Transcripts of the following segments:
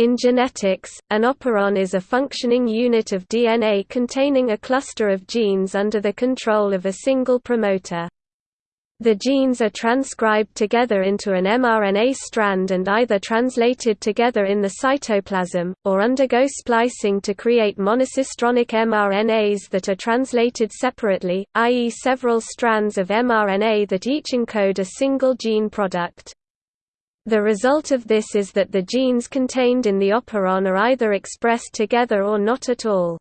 In genetics, an operon is a functioning unit of DNA containing a cluster of genes under the control of a single promoter. The genes are transcribed together into an mRNA strand and either translated together in the cytoplasm, or undergo splicing to create monocistronic mRNAs that are translated separately, i.e. several strands of mRNA that each encode a single gene product. The result of this is that the genes contained in the operon are either expressed together or not at all.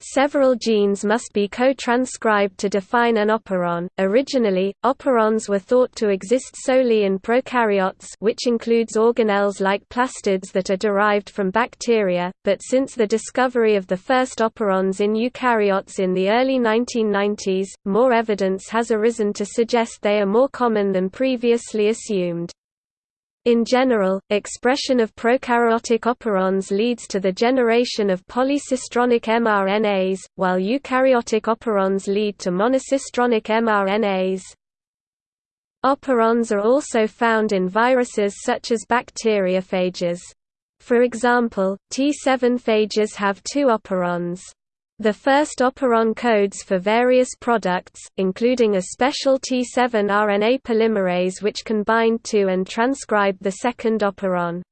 Several genes must be co-transcribed to define an operon. Originally, operons were thought to exist solely in prokaryotes, which includes organelles like plastids that are derived from bacteria, but since the discovery of the first operons in eukaryotes in the early 1990s, more evidence has arisen to suggest they are more common than previously assumed. In general, expression of prokaryotic operons leads to the generation of polycistronic mRNAs, while eukaryotic operons lead to monocistronic mRNAs. Operons are also found in viruses such as bacteriophages. For example, T7 phages have two operons. The first operon codes for various products, including a special T7 RNA polymerase which can bind to and transcribe the second operon.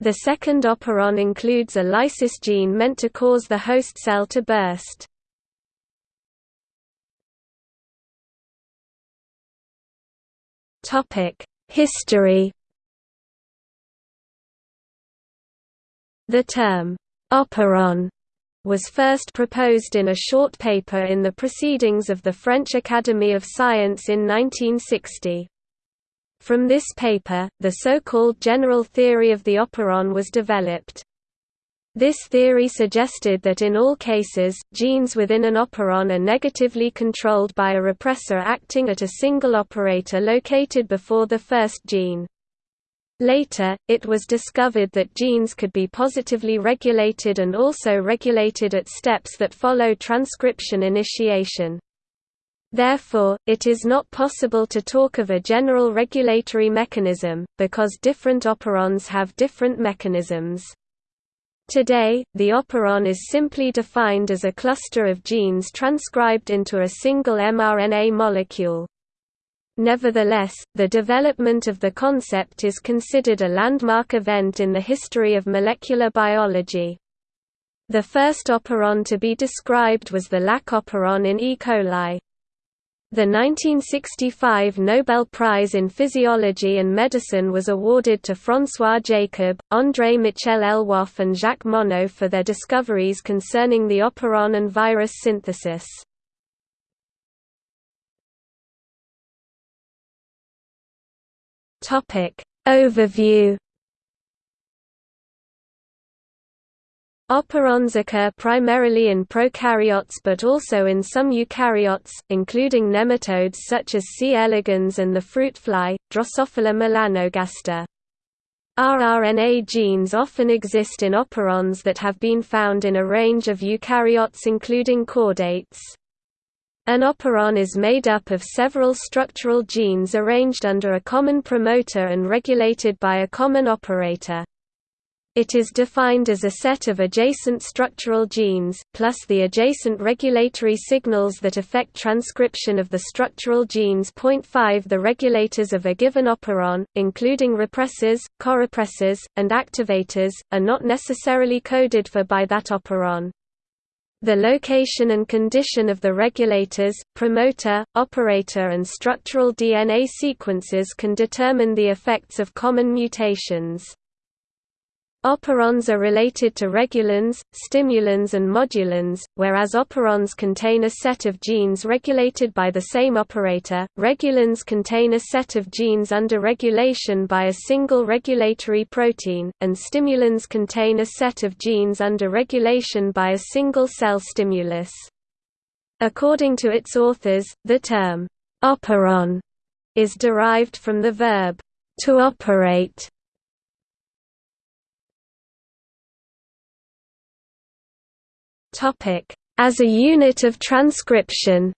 The second operon includes a lysis gene meant to cause the host cell to burst. History The term, operon was first proposed in a short paper in the Proceedings of the French Academy of Science in 1960. From this paper, the so-called general theory of the operon was developed. This theory suggested that in all cases, genes within an operon are negatively controlled by a repressor acting at a single operator located before the first gene. Later, it was discovered that genes could be positively regulated and also regulated at steps that follow transcription initiation. Therefore, it is not possible to talk of a general regulatory mechanism, because different operons have different mechanisms. Today, the operon is simply defined as a cluster of genes transcribed into a single mRNA molecule. Nevertheless, the development of the concept is considered a landmark event in the history of molecular biology. The first operon to be described was the Lac operon in E. coli. The 1965 Nobel Prize in Physiology and Medicine was awarded to François Jacob, André Michel Lwoff and Jacques Monod for their discoveries concerning the operon and virus synthesis. Topic Overview Operons occur primarily in prokaryotes but also in some eukaryotes, including nematodes such as C. elegans and the fruit fly, Drosophila melanogaster. rRNA genes often exist in operons that have been found in a range of eukaryotes including chordates. An operon is made up of several structural genes arranged under a common promoter and regulated by a common operator. It is defined as a set of adjacent structural genes, plus the adjacent regulatory signals that affect transcription of the structural genes. 5 The regulators of a given operon, including repressors, corepressors, and activators, are not necessarily coded for by that operon. The location and condition of the regulators, promoter, operator and structural DNA sequences can determine the effects of common mutations. Operons are related to regulins, stimulins and modulins, whereas operons contain a set of genes regulated by the same operator, regulins contain a set of genes under regulation by a single regulatory protein, and stimulins contain a set of genes under regulation by a single cell stimulus. According to its authors, the term, operon, is derived from the verb, to operate, As a unit of transcription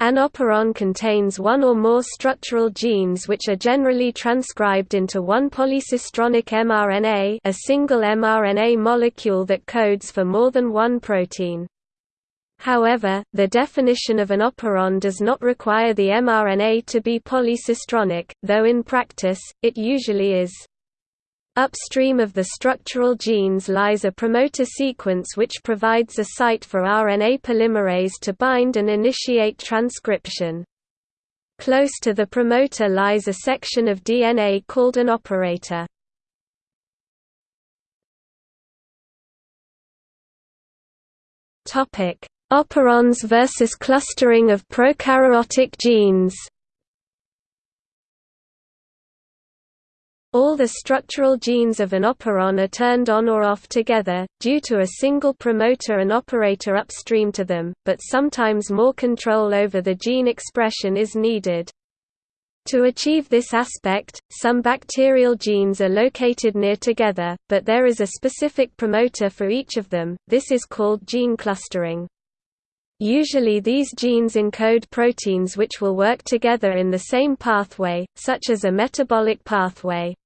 An operon contains one or more structural genes which are generally transcribed into one polycistronic mRNA a single mRNA molecule that codes for more than one protein. However, the definition of an operon does not require the mRNA to be polycistronic, though in practice, it usually is. Upstream of the structural genes lies a promoter sequence which provides a site for RNA polymerase to bind and initiate transcription. Close to the promoter lies a section of DNA called an operator. Operons versus clustering of prokaryotic genes All the structural genes of an operon are turned on or off together, due to a single promoter and operator upstream to them, but sometimes more control over the gene expression is needed. To achieve this aspect, some bacterial genes are located near together, but there is a specific promoter for each of them, this is called gene clustering. Usually these genes encode proteins which will work together in the same pathway, such as a metabolic pathway.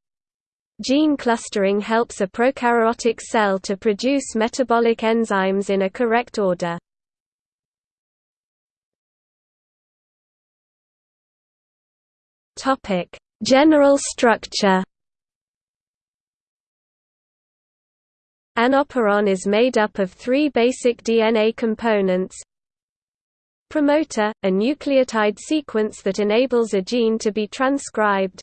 Gene clustering helps a prokaryotic cell to produce metabolic enzymes in a correct order. General structure An operon is made up of three basic DNA components, Promoter, a nucleotide sequence that enables a gene to be transcribed.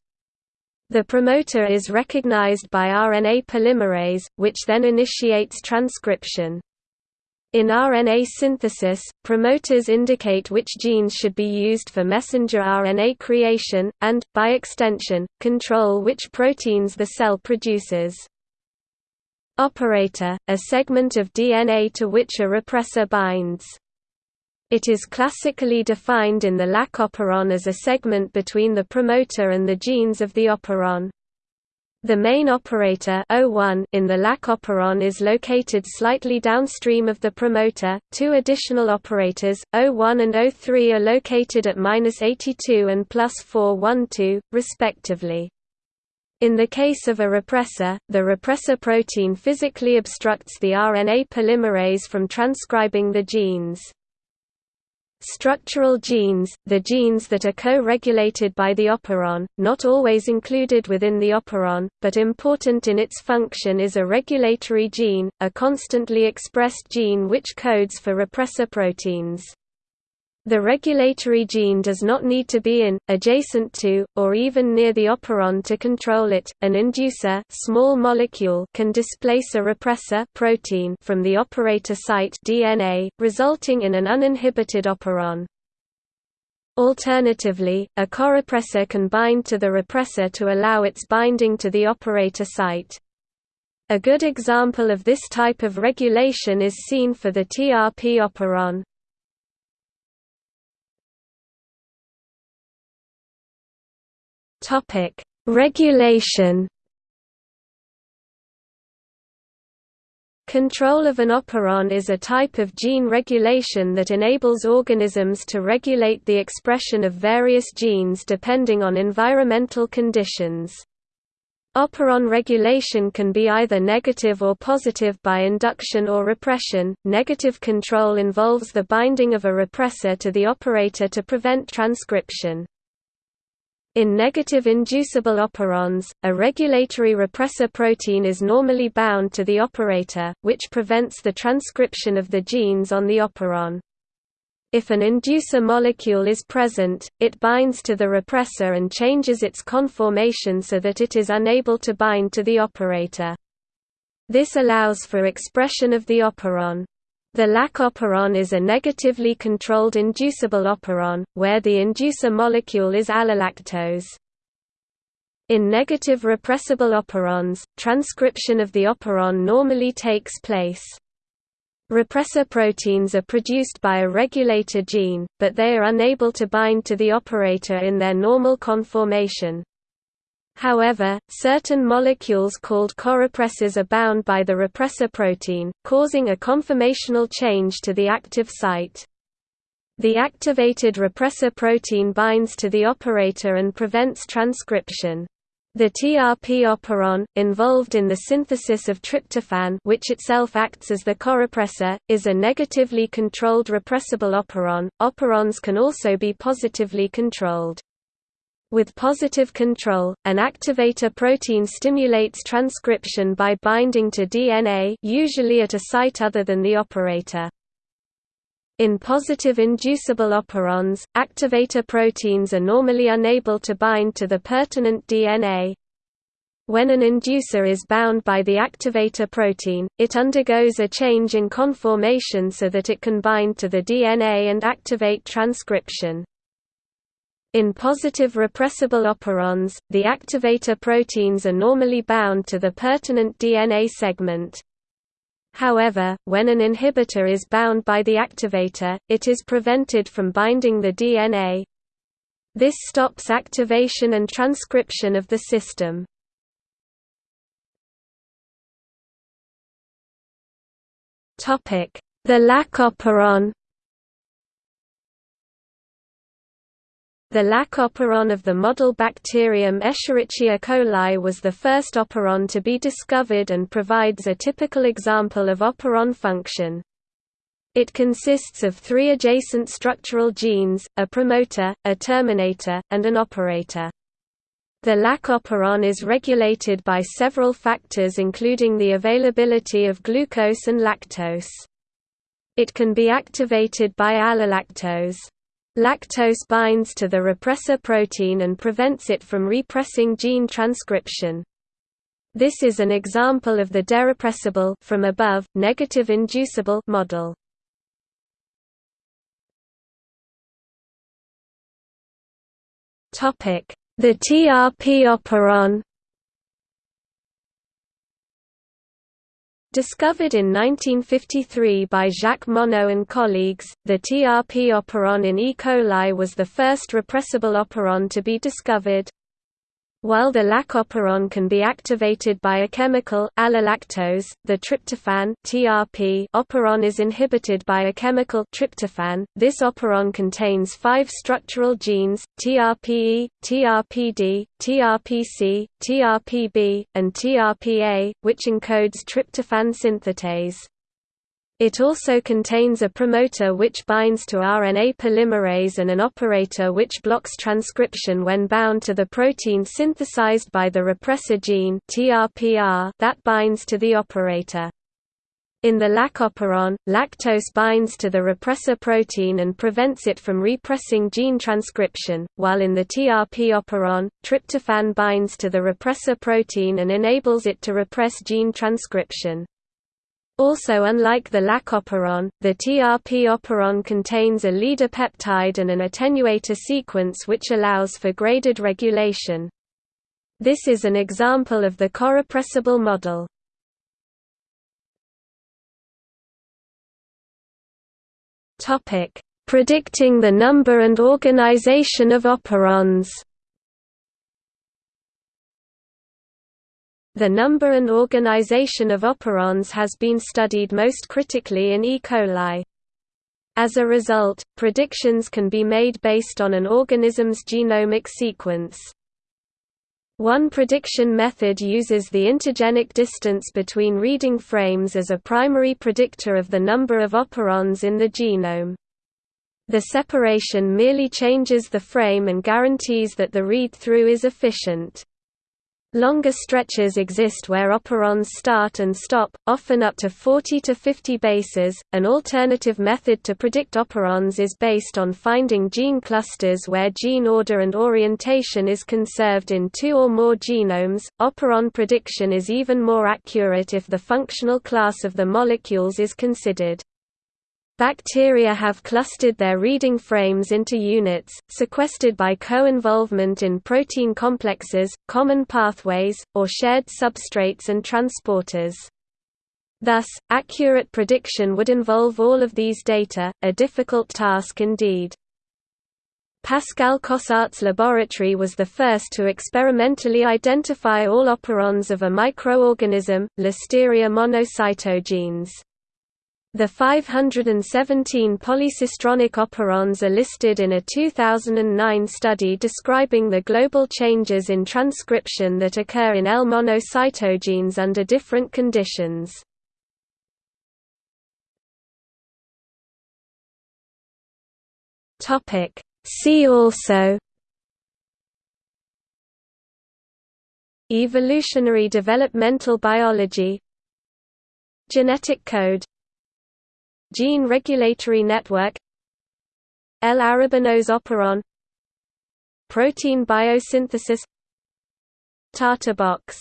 The promoter is recognized by RNA polymerase, which then initiates transcription. In RNA synthesis, promoters indicate which genes should be used for messenger RNA creation, and, by extension, control which proteins the cell produces. Operator, a segment of DNA to which a repressor binds. It is classically defined in the Lac operon as a segment between the promoter and the genes of the operon. The main operator O1 in the Lac operon is located slightly downstream of the promoter. Two additional operators, O1 and O3 are located at -82 and +412, respectively. In the case of a repressor, the repressor protein physically obstructs the RNA polymerase from transcribing the genes. Structural genes, the genes that are co-regulated by the operon, not always included within the operon, but important in its function is a regulatory gene, a constantly expressed gene which codes for repressor proteins. The regulatory gene does not need to be in, adjacent to, or even near the operon to control it. An inducer small molecule can displace a repressor protein from the operator site DNA, resulting in an uninhibited operon. Alternatively, a corepressor can bind to the repressor to allow its binding to the operator site. A good example of this type of regulation is seen for the TRP operon. Topic: Regulation. Control of an operon is a type of gene regulation that enables organisms to regulate the expression of various genes depending on environmental conditions. Operon regulation can be either negative or positive by induction or repression. Negative control involves the binding of a repressor to the operator to prevent transcription. In negative inducible operons, a regulatory repressor protein is normally bound to the operator, which prevents the transcription of the genes on the operon. If an inducer molecule is present, it binds to the repressor and changes its conformation so that it is unable to bind to the operator. This allows for expression of the operon. The Lac operon is a negatively controlled inducible operon, where the inducer molecule is allolactose. In negative repressible operons, transcription of the operon normally takes place. Repressor proteins are produced by a regulator gene, but they are unable to bind to the operator in their normal conformation. However, certain molecules called corepressors are bound by the repressor protein, causing a conformational change to the active site. The activated repressor protein binds to the operator and prevents transcription. The TRP operon, involved in the synthesis of tryptophan which itself acts as the corepressor, is a negatively controlled repressible operon. Operons can also be positively controlled. With positive control, an activator protein stimulates transcription by binding to DNA usually at a site other than the operator. In positive inducible operons, activator proteins are normally unable to bind to the pertinent DNA. When an inducer is bound by the activator protein, it undergoes a change in conformation so that it can bind to the DNA and activate transcription. In positive repressible operons, the activator proteins are normally bound to the pertinent DNA segment. However, when an inhibitor is bound by the activator, it is prevented from binding the DNA. This stops activation and transcription of the system. The lac operon The lac operon of the model bacterium Escherichia coli was the first operon to be discovered and provides a typical example of operon function. It consists of three adjacent structural genes, a promoter, a terminator, and an operator. The lac operon is regulated by several factors including the availability of glucose and lactose. It can be activated by allolactose. Lactose binds to the repressor protein and prevents it from repressing gene transcription. This is an example of the derepressible from above, negative inducible model. Topic: The TRP operon Discovered in 1953 by Jacques Monod and colleagues, the TRP operon in E. coli was the first repressible operon to be discovered. While the lac operon can be activated by a chemical, allolactose, the tryptophan (TRP) operon is inhibited by a chemical tryptophan. This operon contains five structural genes: TRPE, TRPD, TRPC, TRPB, and TRPA, which encodes tryptophan synthetase. It also contains a promoter which binds to RNA polymerase and an operator which blocks transcription when bound to the protein synthesized by the repressor gene that binds to the operator. In the lac operon, lactose binds to the repressor protein and prevents it from repressing gene transcription, while in the TRP operon, tryptophan binds to the repressor protein and enables it to repress gene transcription. Also unlike the lac operon, the TRP operon contains a leader peptide and an attenuator sequence which allows for graded regulation. This is an example of the corepressible model. Predicting the number and organization of operons The number and organization of operons has been studied most critically in E. coli. As a result, predictions can be made based on an organism's genomic sequence. One prediction method uses the intergenic distance between reading frames as a primary predictor of the number of operons in the genome. The separation merely changes the frame and guarantees that the read-through is efficient. Longer stretches exist where operons start and stop, often up to 40 to 50 bases. An alternative method to predict operons is based on finding gene clusters where gene order and orientation is conserved in two or more genomes. Operon prediction is even more accurate if the functional class of the molecules is considered. Bacteria have clustered their reading frames into units, sequestered by co-involvement in protein complexes, common pathways, or shared substrates and transporters. Thus, accurate prediction would involve all of these data, a difficult task indeed. Pascal Cossart's laboratory was the first to experimentally identify all operons of a microorganism, Listeria monocytogenes. The 517 polycistronic operons are listed in a 2009 study describing the global changes in transcription that occur in L-monocytogenes under different conditions. See also Evolutionary developmental biology Genetic code Gene Regulatory Network L-arabinose operon Protein biosynthesis Tata box